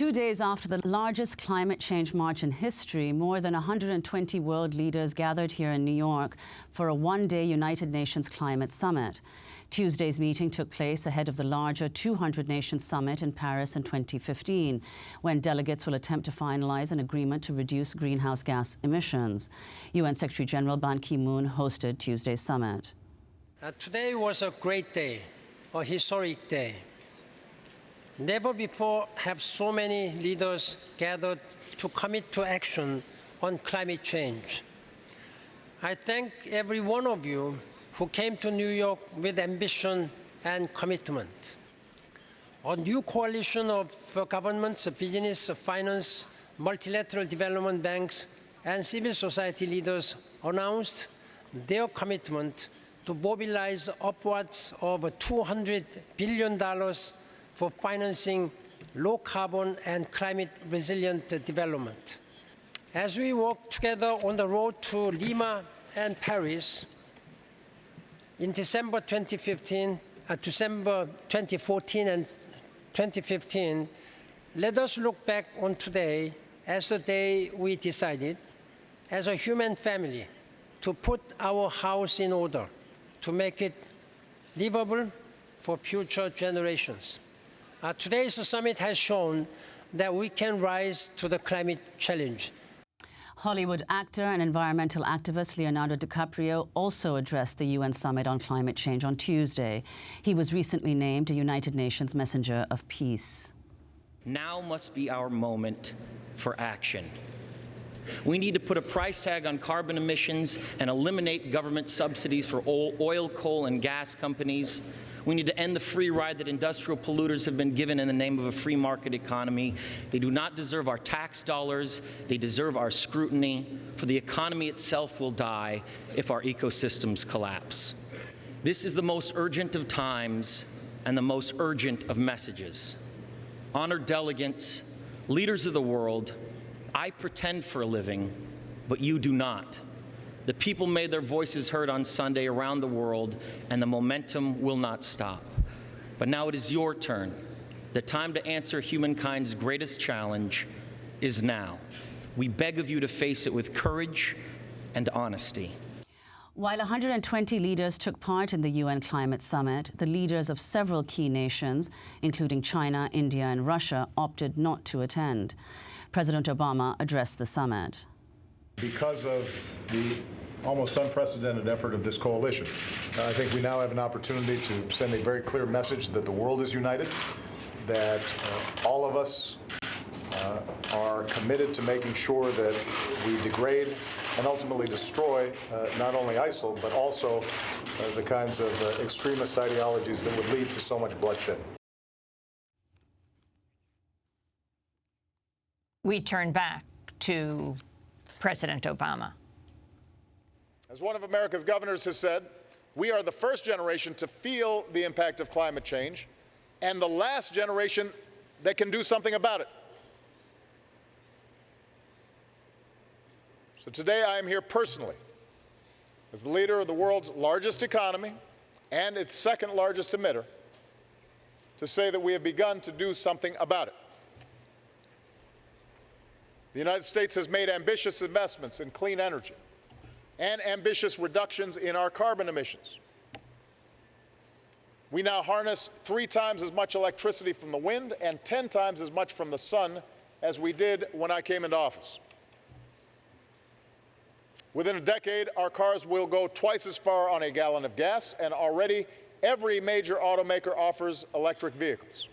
Two days after the largest climate change march in history, more than 120 world leaders gathered here in New York for a one-day United Nations Climate Summit. Tuesday's meeting took place ahead of the larger 200-nation Summit in Paris in 2015, when delegates will attempt to finalize an agreement to reduce greenhouse gas emissions. UN Secretary General Ban Ki-moon hosted Tuesday's summit. Uh, today was a great day, a historic day. Never before have so many leaders gathered to commit to action on climate change. I thank every one of you who came to New York with ambition and commitment. A new coalition of uh, governments, business, finance, multilateral development banks, and civil society leaders announced their commitment to mobilize upwards of $200 billion for financing low carbon and climate resilient development. As we work together on the road to Lima and Paris, in December 2015, uh, December 2014 and 2015, let us look back on today as the day we decided, as a human family, to put our house in order, to make it livable for future generations. Uh, today's summit has shown that we can rise to the climate challenge. Hollywood actor and environmental activist Leonardo DiCaprio also addressed the UN summit on climate change on Tuesday. He was recently named a United Nations Messenger of Peace. Now must be our moment for action. We need to put a price tag on carbon emissions and eliminate government subsidies for oil, coal, and gas companies we need to end the free ride that industrial polluters have been given in the name of a free market economy. They do not deserve our tax dollars. They deserve our scrutiny, for the economy itself will die if our ecosystems collapse. This is the most urgent of times and the most urgent of messages. Honored delegates, leaders of the world, I pretend for a living, but you do not. The people made their voices heard on Sunday around the world, and the momentum will not stop. But now it is your turn. The time to answer humankind's greatest challenge is now. We beg of you to face it with courage and honesty. While 120 leaders took part in the UN Climate Summit, the leaders of several key nations, including China, India and Russia, opted not to attend. President Obama addressed the summit because of the almost unprecedented effort of this coalition. Uh, I think we now have an opportunity to send a very clear message that the world is united, that uh, all of us uh, are committed to making sure that we degrade and ultimately destroy uh, not only ISIL, but also uh, the kinds of uh, extremist ideologies that would lead to so much bloodshed. We turn back to President Obama. As one of America's governors has said, we are the first generation to feel the impact of climate change and the last generation that can do something about it. So today I am here personally as the leader of the world's largest economy and its second largest emitter to say that we have begun to do something about it. The United States has made ambitious investments in clean energy and ambitious reductions in our carbon emissions. We now harness three times as much electricity from the wind and 10 times as much from the sun as we did when I came into office. Within a decade, our cars will go twice as far on a gallon of gas, and already every major automaker offers electric vehicles.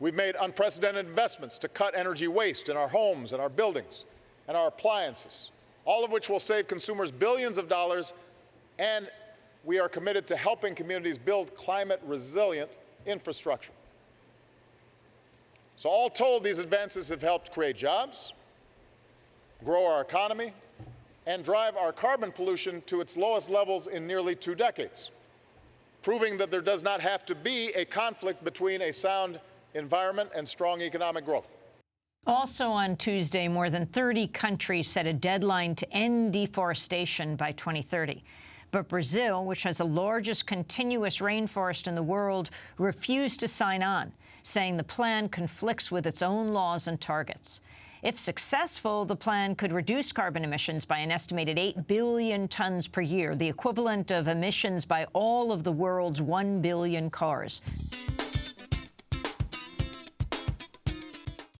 We've made unprecedented investments to cut energy waste in our homes and our buildings and our appliances, all of which will save consumers billions of dollars, and we are committed to helping communities build climate resilient infrastructure. So all told, these advances have helped create jobs, grow our economy, and drive our carbon pollution to its lowest levels in nearly two decades, proving that there does not have to be a conflict between a sound environment, and strong economic growth. Also on Tuesday, more than 30 countries set a deadline to end deforestation by 2030. But Brazil, which has the largest continuous rainforest in the world, refused to sign on, saying the plan conflicts with its own laws and targets. If successful, the plan could reduce carbon emissions by an estimated 8 billion tons per year, the equivalent of emissions by all of the world's 1 billion cars.